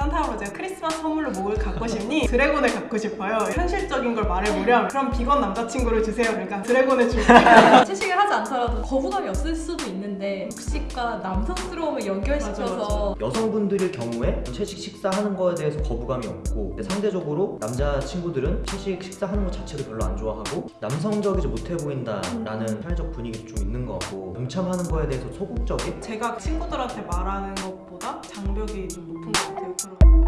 산타할아버지가 크리스마스 선물로 뭘 갖고 싶니? 드래곤을 갖고 싶어요. 현실적인 걸 말해보렴. 그럼 비건 남자친구를 주세요. 그러니까 드래곤을 줄게. 채식을 하지 않더라도 거부감이 없을 수도 있는데 육식과 남성스러움을 연결시켜서 여성분들의 경우에 채식 식사하는 거에 대해서 거부감이 없고 상대적으로 남자친구들은 채식 식사하는 것 자체를 별로 안 좋아하고 남성적이지 못해 보인다라는 사회적 분위기 좀 있는 것 같고 동참하는 거에 대해서 소극적인 제가 친구들한테 말하는 것보다 장벽이 좀 높은 것 같아요. 그런.